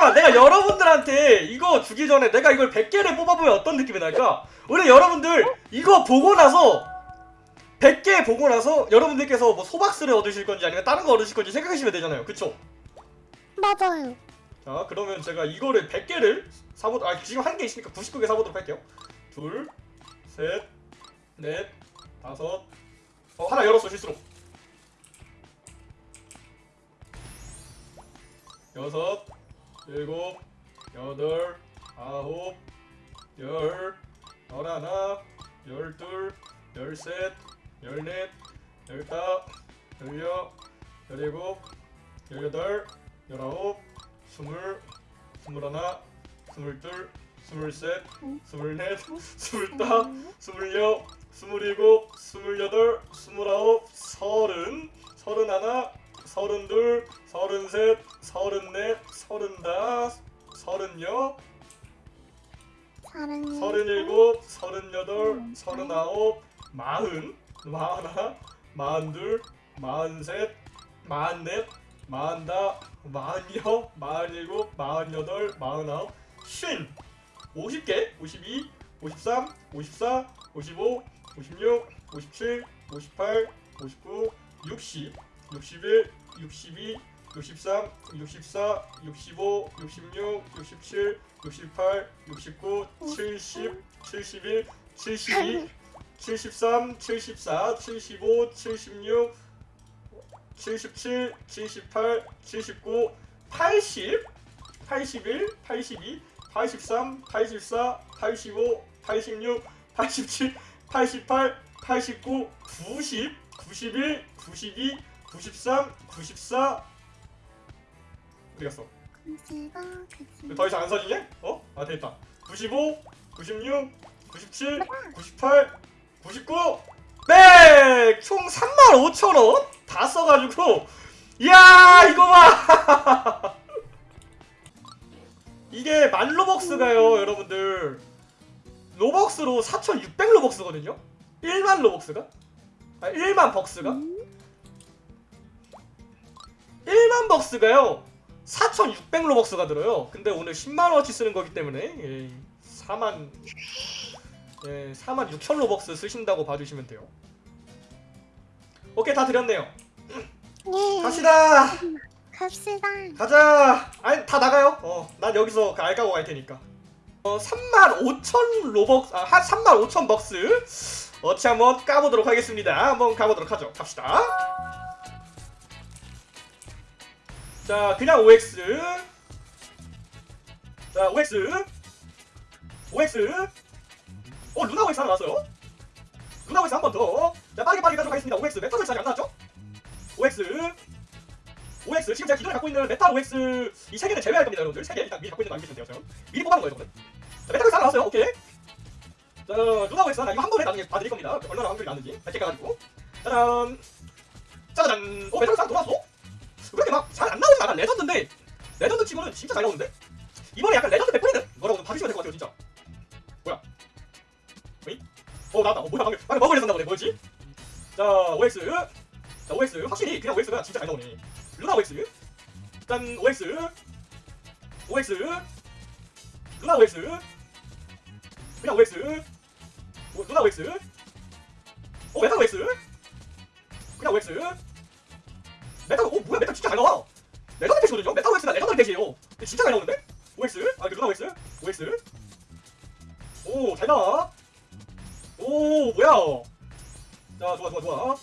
잠깐만 내가 여러분들한테 이거 주기 전에 내가 이걸 100개를 뽑아보면 어떤 느낌이 날까? 원래 여러분들 이거 보고 나서 100개 보고 나서 여러분들께서 뭐 소박스를 얻으실 건지 아니면 다른 거 얻으실 건지 생각하시면 되잖아요 그쵸? 맞아요. 자 그러면 제가 이거를 100개를 사보 아 지금 한 개 있으니까 99개 사보도록 할게요 둘, 셋, 넷, 다섯 어 하나 열었어 실수로 여섯, 일곱, 여덟, 아홉, 열, 열하나, 열둘, 열셋, 열넷, 열다, 열여, 열일곱, 열여덟, 열아홉, 스물, 스물하나, 스물둘, 스물셋, 스물넷, 스물다, 스물여, 스물일곱, 스물여덟, 마흔, 마흔하나, 마흔둘, 마흔셋, 마흔넷, 마흔다, 마흔여, 마흔일곱, 마흔여덟, 마흔아홉, 쉰, 오십 개, 오십이, 오십삼, 오십사, 오십오, 오십육, 오십칠, 오십팔, 오십구, 육십, 육십일, 육십이, 육십삼, 육십사, 육십오, 육십육, 육십칠, 육십팔, 육십구, 칠십, 칠십일, 칠십이, 칠십삼, 칠십사, 칠십오, 칠십육, 칠십칠, 칠십팔, 칠십구, 팔십, 팔십일, 팔십이, 팔십삼, 팔십사, 팔십오, 팔십육, 팔십칠, 팔십팔, 팔십구, 구십, 구십일, 구십이, 구십삼, 구십사 어디 갔어? 더 이상 안 서지냐? 어? 아 됐다 95 96 97 98 99 네! 총 35,000원? 다 써가지고. 이야 이거 봐! 이게 만 로벅스가요 여러분들. 로벅스로 4,600 로벅스거든요? 1만 로벅스가? 아 1만 벅스가? 1만 벅스가요. 4,600 로벅스가 들어요. 근데 오늘 10만 원어치 쓰는 거기 때문에. 예, 4만 예, 4만 6천 로벅스 쓰신다고 봐주시면 돼요. 오케이 다 드렸네요. 예. 갑시다. 갑시다. 가자. 아니 다 나가요. 어, 난 여기서 그 알까고 갈 테니까. 어, 3만 5천 로벅스, 아, 한 3만 5천 벅스. 어치 한번 까보도록 하겠습니다. 한번 가보도록 하죠. 갑시다. 자, 그냥 OX. 자, OX. OX. 어, 루나 OX 하나 나왔어요. 루나 OX 한 번 더. 자, 빠르게 빠르게 하겠습니다. OX. 메탈 OX 아직 안 나왔죠? OX. OX. 지금 제가 기존에 갖고 있는 메탈 OX 이 세 개는 제외할 겁니다, 여러분들. 세 개. 일단 미리 갖고 있는 거 알고 계시면 돼요, 저는. 미리 뽑아놓은 거예요, 저거는. 자, 메탈 OX 하나 나왔어요. 오케이. 자, 루나 OX 하나. 이거 한 번에 나중에 봐드릴 겁니다. 얼마나 확률이 나는지. 100개 가가지고. 짜잔. 짜잔. 어, 메탈 OX 하나? 왜 이렇게 막 잘 안 나오는 나간 레전드인데 레전드 치고는 진짜 잘 나오는데 이번에 약간 레전드 백분이는 뭐라고 좀 봐주시면 될 것 같아요 진짜 어이? 어 나왔다. 어 뭐야 방금. 방금 했었나 보네. 뭐였지? 자 OX. 자 OX. 확실히 그냥 OX가 진짜 잘 나오네. 루나 OX. 짠 OX. OX. 루나 OX. 그냥 OX. 오, 루나 OX. 어 메탈 OX? 그냥 OX. 메탈 어 뭐야? 메탈 진짜 잘 나와. 레전드 팩이거든요? 메탈 OX가 레전드 근데 진짜 잘 나오는데? OX? 아 루나 OX? OX? 오잘 나와 오 뭐야? 자 좋아 좋아 좋아.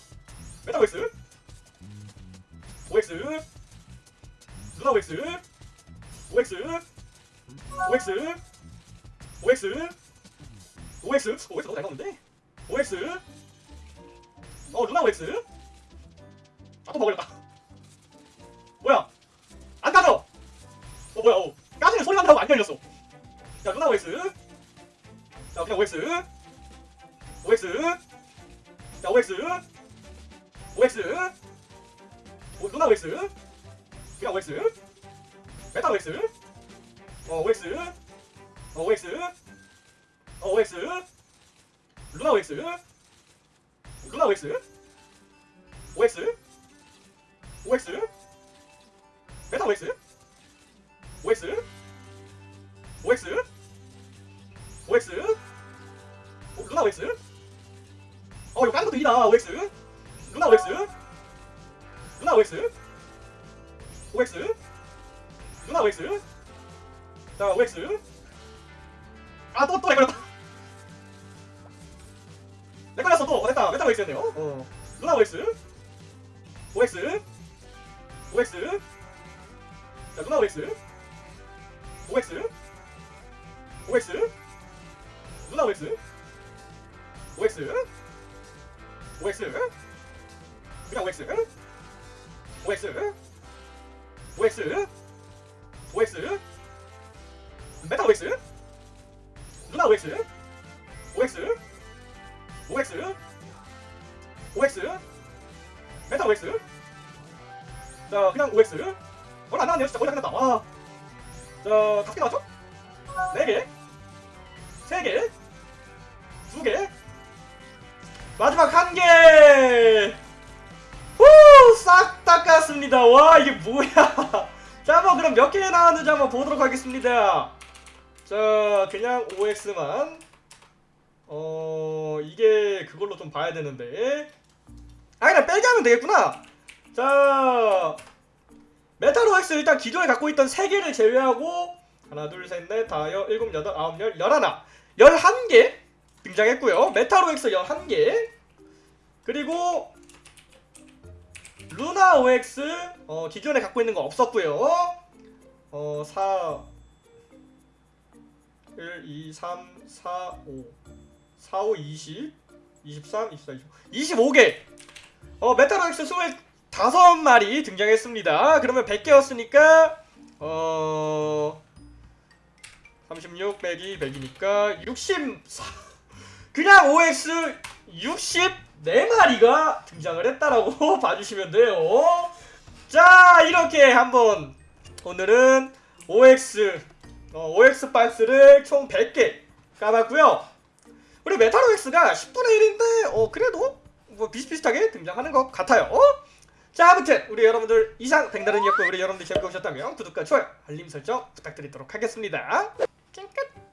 메탈 OX OX 루나 OX OX OX OX OX OX 너무 잘 나오는데 OX 어 루나 OX 아또 먹으려다. 뭐야? 안 까져! 어 뭐야? 어 까지는 소리 난다고 안 열렸어. 자 루나 OX 자 그냥 OX OX 자 OX OX 오, 루나 OX 그냥 OX 메탈 OX 어 OX 어 OX 어 OX 루나 OX 루나 OX OX OX 메탈 OX OX OX OX 어, 루나 OX 이다 OX? 루나 OX? 루나 OX? OX? 루나 OX? 자 OX? 아또또 헷갈렸다. 헷갈렸어 또. 어, 됐다. 메타 OX였네요? 어. 루나 OX? OX? OX? 자 루나 OX? OX? OX? 루나 OX? OX OX 그냥 OX OX OX OX 메타 OX 루나 OX OX OX OX 메타 OX 자 그냥 OX 얼마 안 나왔네요 진짜. 거의 다 끝났다. 와. 자 다섯 개 나왔죠? 네 개, 세 개, 두 개, 마지막 한 개. 후, 싹 닦았습니다. 와 이게 뭐야? 자, 한번 그럼 몇 개 나왔는지 한번 보도록 하겠습니다. 자, 그냥 OX만. 어, 이게 그걸로 좀 봐야 되는데. 아, 그냥 빼게 하면 되겠구나. 자, 메탈 OX 일단 기존에 갖고 있던 3개를 제외하고 하나, 둘, 셋, 넷, 다, 여, 일곱, 여덟, 아홉, 열, 열하나, 열한 개 등장했고요. 메탈 OX 열한 개 그리고 루나 OX 어, 기존에 갖고 있는 거 없었고요. 어, 4 1 2 3 4 5 4 5 20 23 24 25 25개. 어, OX 25마리 등장했습니다. 그러면 100개였으니까 어 36 빼기 100이니까 64 그냥 OX 64마리가 등장을 했다라고 봐주시면 돼요. 자 이렇게 한번 오늘은 OX 어, OX 박스를 총 100개 까봤고요. 우리 메탈 OX가 10분의 1인데 어 그래도 뭐 비슷비슷하게 등장하는 것 같아요. 자 아무튼 우리 여러분들 이상 백나른이었고 우리 여러분들 보셨다면 구독과 좋아요 알림 설정 부탁드리도록 하겠습니다. 끝